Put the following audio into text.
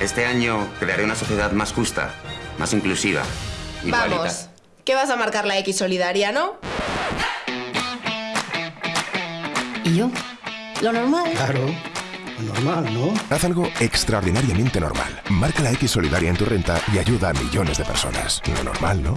Este año crearé una sociedad más justa, más inclusiva, igualitaria. Vamos, ¿qué vas a marcar la X solidaria, no? ¿Y yo? ¿Lo normal? Claro, lo normal, ¿no? Haz algo extraordinariamente normal. Marca la X solidaria en tu renta y ayuda a millones de personas. Lo normal, ¿no?